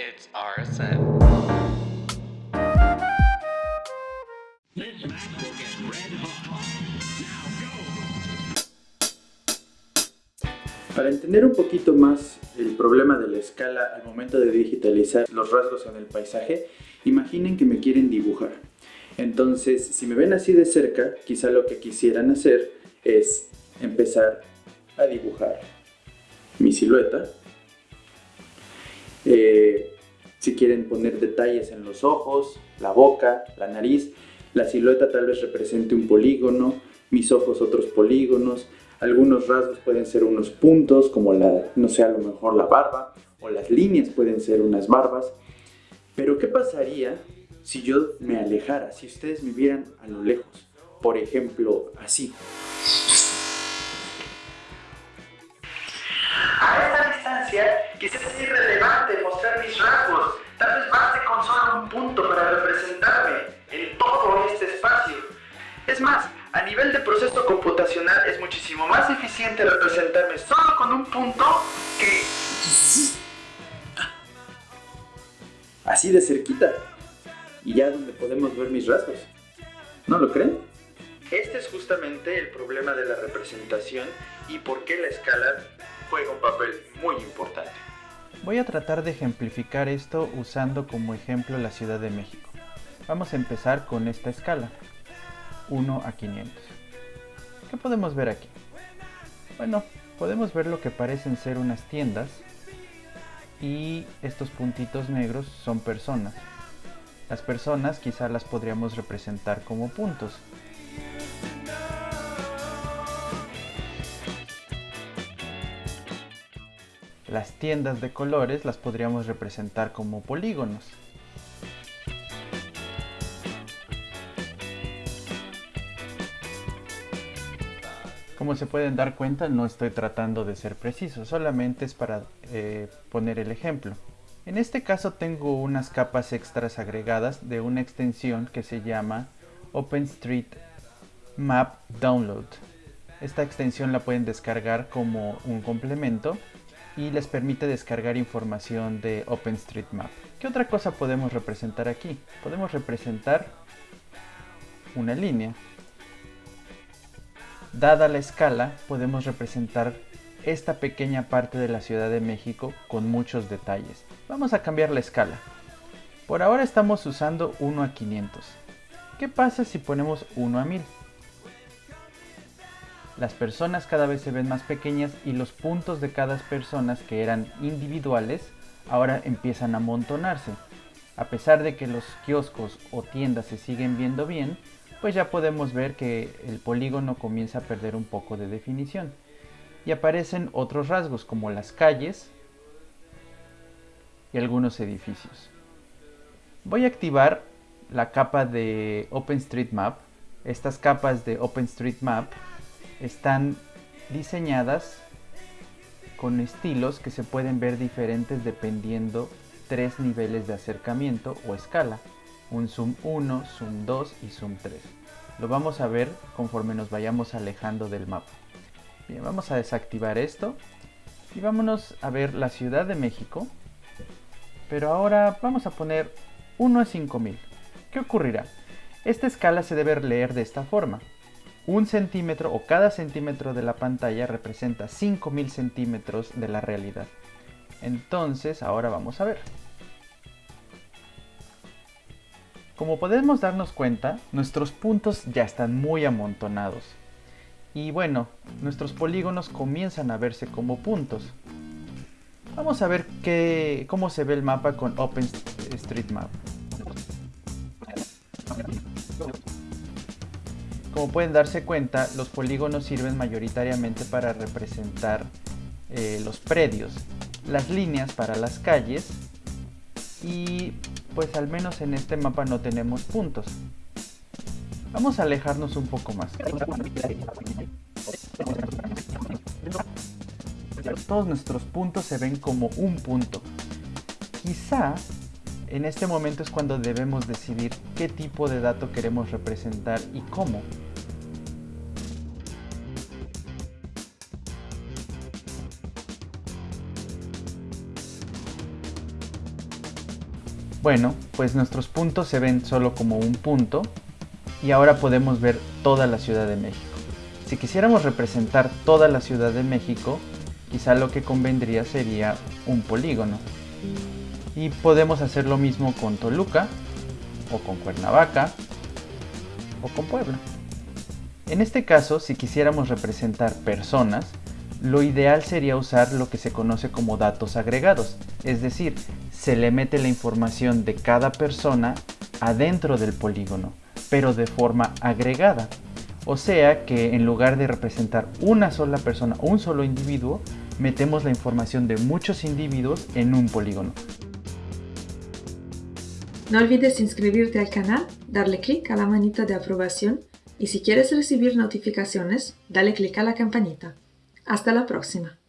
It's RSN. Para entender un poquito más el problema de la escala al momento de digitalizar los rasgos en el paisaje, imaginen que me quieren dibujar. Entonces, si me ven así de cerca, quizá lo que quisieran hacer es empezar a dibujar mi silueta. Eh, si quieren poner detalles en los ojos, la boca, la nariz, la silueta tal vez represente un polígono, mis ojos otros polígonos, algunos rasgos pueden ser unos puntos, como la, no sé, a lo mejor la barba, o las líneas pueden ser unas barbas. Pero ¿qué pasaría si yo me alejara, si ustedes me vieran a lo lejos? Por ejemplo, así. Distancia quizás es irrelevante mostrar mis rasgos, tal vez baste con solo un punto para representarme en todo este espacio. Es más, a nivel de proceso computacional es muchísimo más eficiente representarme solo con un punto que... Así de cerquita. Y ya donde podemos ver mis rasgos. ¿No lo creen? Este es justamente el problema de la representación y por qué la escala juega un papel muy importante. Voy a tratar de ejemplificar esto usando como ejemplo la Ciudad de México. Vamos a empezar con esta escala. 1 a 500. ¿Qué podemos ver aquí? Bueno, podemos ver lo que parecen ser unas tiendas y estos puntitos negros son personas. Las personas quizá las podríamos representar como puntos. Las tiendas de colores las podríamos representar como polígonos. Como se pueden dar cuenta, no estoy tratando de ser preciso, solamente es para eh, poner el ejemplo. En este caso tengo unas capas extras agregadas de una extensión que se llama OpenStreetMap Download. Esta extensión la pueden descargar como un complemento y les permite descargar información de OpenStreetMap. ¿Qué otra cosa podemos representar aquí? Podemos representar una línea Dada la escala, podemos representar esta pequeña parte de la Ciudad de México con muchos detalles. Vamos a cambiar la escala. Por ahora estamos usando 1 a 500. ¿Qué pasa si ponemos 1 a 1000? Las personas cada vez se ven más pequeñas y los puntos de cada persona que eran individuales ahora empiezan a amontonarse. A pesar de que los kioscos o tiendas se siguen viendo bien, pues ya podemos ver que el polígono comienza a perder un poco de definición. Y aparecen otros rasgos como las calles y algunos edificios. Voy a activar la capa de OpenStreetMap. Estas capas de OpenStreetMap están diseñadas con estilos que se pueden ver diferentes dependiendo tres niveles de acercamiento o escala un zoom 1, zoom 2 y zoom 3. Lo vamos a ver conforme nos vayamos alejando del mapa. Bien, vamos a desactivar esto y vámonos a ver la Ciudad de México. Pero ahora vamos a poner 1 a 5000. ¿Qué ocurrirá? Esta escala se debe leer de esta forma. Un centímetro o cada centímetro de la pantalla representa 5000 centímetros de la realidad. Entonces, ahora vamos a ver. Como podemos darnos cuenta, nuestros puntos ya están muy amontonados. Y bueno, nuestros polígonos comienzan a verse como puntos. Vamos a ver qué, cómo se ve el mapa con OpenStreetMap. Como pueden darse cuenta, los polígonos sirven mayoritariamente para representar eh, los predios, las líneas para las calles y pues al menos en este mapa no tenemos puntos. Vamos a alejarnos un poco más. Todos nuestros puntos se ven como un punto. Quizá en este momento es cuando debemos decidir qué tipo de dato queremos representar y cómo. Bueno, pues nuestros puntos se ven solo como un punto y ahora podemos ver toda la Ciudad de México. Si quisiéramos representar toda la Ciudad de México, quizá lo que convendría sería un polígono. Y podemos hacer lo mismo con Toluca, o con Cuernavaca, o con Puebla. En este caso, si quisiéramos representar personas, lo ideal sería usar lo que se conoce como datos agregados, es decir, se le mete la información de cada persona adentro del polígono, pero de forma agregada. O sea que en lugar de representar una sola persona, un solo individuo, metemos la información de muchos individuos en un polígono. No olvides inscribirte al canal, darle clic a la manita de aprobación y si quieres recibir notificaciones, dale clic a la campanita. Hasta la próxima.